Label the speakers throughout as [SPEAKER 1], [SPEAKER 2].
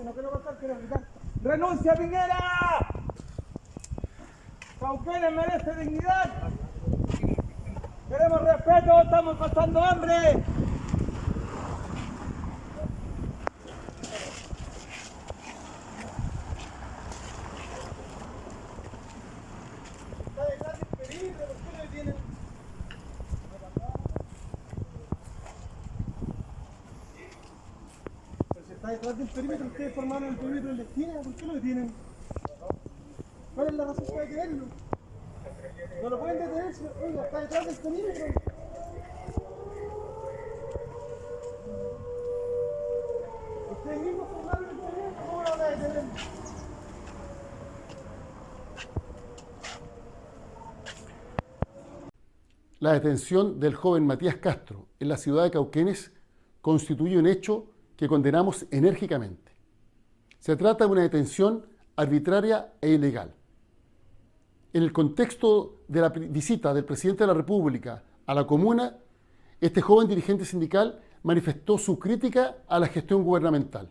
[SPEAKER 1] sino que lo va a estar merece dignidad. Queremos respeto, estamos pasando hambre. Está detrás del perímetro, ustedes formaron el perímetro en la esquina, ¿por qué lo detienen? ¿Cuál es la razón para detenerlo? No lo pueden detener, oiga, está detrás del perímetro. Ustedes mismos formaron el perímetro, ¿cómo lo van a detener?
[SPEAKER 2] La detención del joven Matías Castro en la ciudad de Cauquenes constituye un hecho que condenamos enérgicamente. Se trata de una detención arbitraria e ilegal. En el contexto de la visita del presidente de la República a la comuna, este joven dirigente sindical manifestó su crítica a la gestión gubernamental.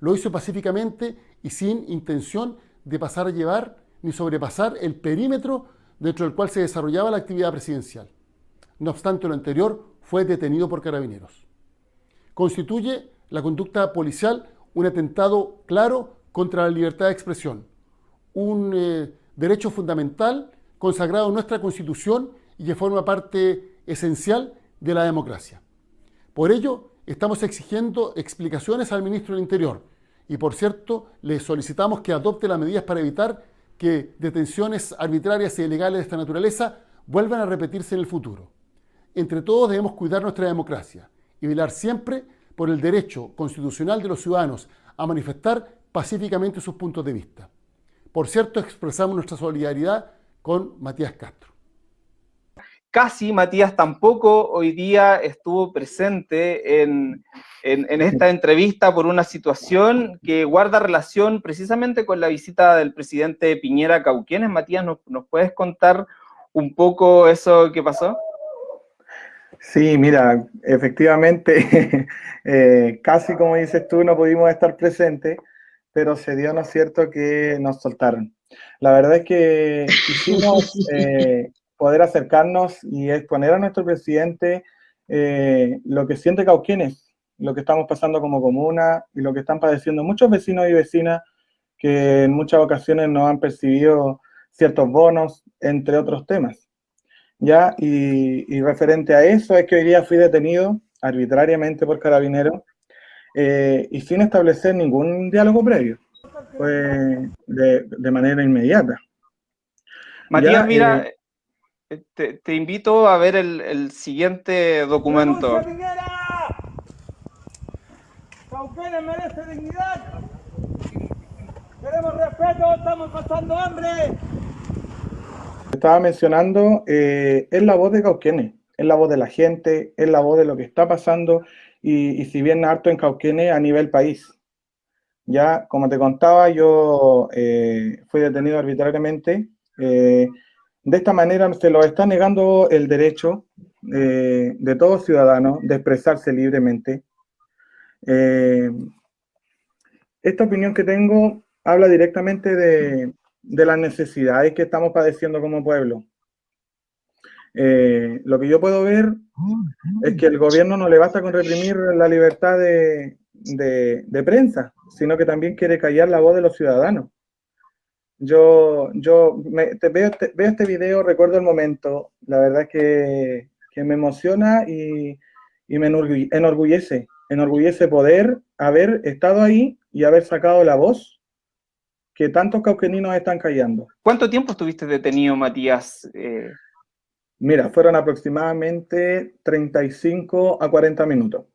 [SPEAKER 2] Lo hizo pacíficamente y sin intención de pasar a llevar ni sobrepasar el perímetro dentro del cual se desarrollaba la actividad presidencial. No obstante lo anterior, fue detenido por carabineros. Constituye la conducta policial un atentado claro contra la libertad de expresión, un eh, derecho fundamental consagrado en nuestra Constitución y que forma parte esencial de la democracia. Por ello, estamos exigiendo explicaciones al ministro del Interior y, por cierto, le solicitamos que adopte las medidas para evitar que detenciones arbitrarias e ilegales de esta naturaleza vuelvan a repetirse en el futuro. Entre todos debemos cuidar nuestra democracia y velar siempre por el derecho constitucional de los ciudadanos a manifestar pacíficamente sus puntos de vista. Por cierto, expresamos nuestra solidaridad con Matías Castro.
[SPEAKER 3] Casi Matías tampoco hoy día estuvo presente en, esta entrevista por una situación que guarda relación precisamente con la visita del presidente Piñera a Cauquienes. Matías, ¿nos, ¿nos puedes contar un poco eso que pasó?
[SPEAKER 4] Sí, mira, efectivamente, eh, casi como dices tú, no pudimos estar presentes, pero se dio, ¿no es cierto?, que nos soltaron. La verdad es que quisimos eh, poder acercarnos y exponer a nuestro presidente eh, lo que siente Cauquienes, lo que estamos pasando como comuna y lo que están padeciendo muchos vecinos y vecinas que en muchas ocasiones no han percibido ciertos bonos, entre otros temas. ¿Ya? Y, referente a eso es que hoy día fui detenido arbitrariamente por carabineros eh, y sin establecer ningún diálogo previo, pues de, manera inmediata.
[SPEAKER 3] Matías, mira, eh, te, invito a ver el, siguiente documento.
[SPEAKER 1] merece dignidad. Queremos respeto, estamos pasando hambre
[SPEAKER 4] estaba mencionando eh, es la voz de Cauquenes, es la voz de la gente, es la voz de lo que está pasando y, si bien harto en Cauquenes a nivel país. Ya, como te contaba, yo eh, fui detenido arbitrariamente. Eh, de esta manera se lo está negando el derecho de todo ciudadano de expresarse libremente. esta opinión que tengo habla directamente de, de las necesidades que estamos padeciendo como pueblo. Eh, lo que yo puedo ver es que el gobierno no le basta con reprimir la libertad de, prensa, sino que también quiere callar la voz de los ciudadanos. Yo, yo veo, veo, este video, recuerdo el momento, la verdad que, que me emociona y, y me enorgullece, enorgullece poder haber estado ahí y haber sacado la voz que tantos cauqueninos están callando.
[SPEAKER 3] ¿Cuánto tiempo estuviste detenido, Matías? Eh,
[SPEAKER 4] Mira, fueron aproximadamente 35 a 40 minutos.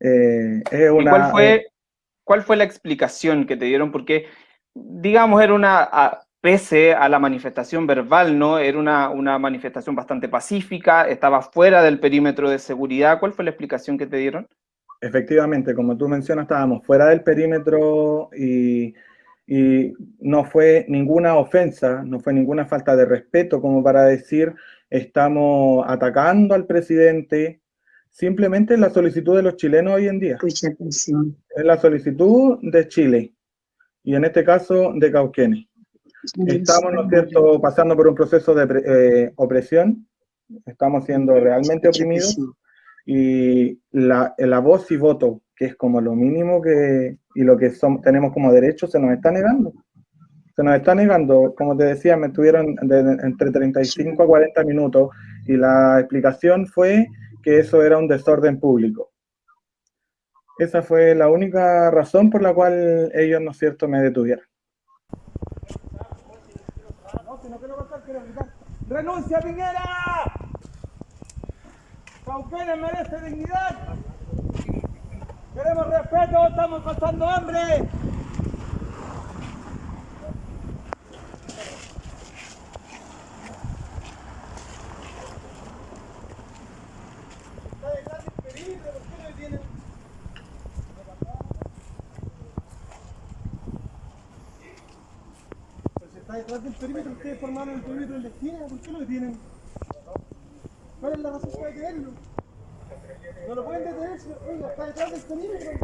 [SPEAKER 3] Eh, cuál, fue, cuál fue la explicación que te dieron? Porque, digamos, era una, pese a la manifestación verbal, ¿no? Era una, una manifestación bastante pacífica, estaba fuera del perímetro de seguridad. ¿Cuál fue la explicación que te dieron?
[SPEAKER 4] Efectivamente, como tú mencionas, estábamos fuera del perímetro y y no fue ninguna ofensa, no fue ninguna falta de respeto como para decir estamos atacando al presidente, simplemente la solicitud de los chilenos hoy en día. Es la solicitud de Chile. y en este caso de Cauquenes. Estamos, ¿no es cierto?, pasando por un proceso de eh, opresión, estamos siendo realmente oprimidos y la, la voz y voto, es como lo mínimo que, y lo que som- tenemos como derecho, se nos está negando. Se nos está negando, como te decía, me tuvieron de- de- entre 35 a 40 minutos y la explicación fue que eso era un desorden público. Esa fue la única razón por la cual ellos, ¿no es cierto?, me detuvieron.
[SPEAKER 1] ¡Renuncia, Piñera! Merece dignidad. Queremos respeto, estamos pasando hambre. Está detrás del perímetro, ¿por ustedes formaron el perímetro en la esquina, ¿por qué lo detienen? ¿Cuál es la razón para detenerlo? No lo pueden detener, oiga, está detrás del perímetro.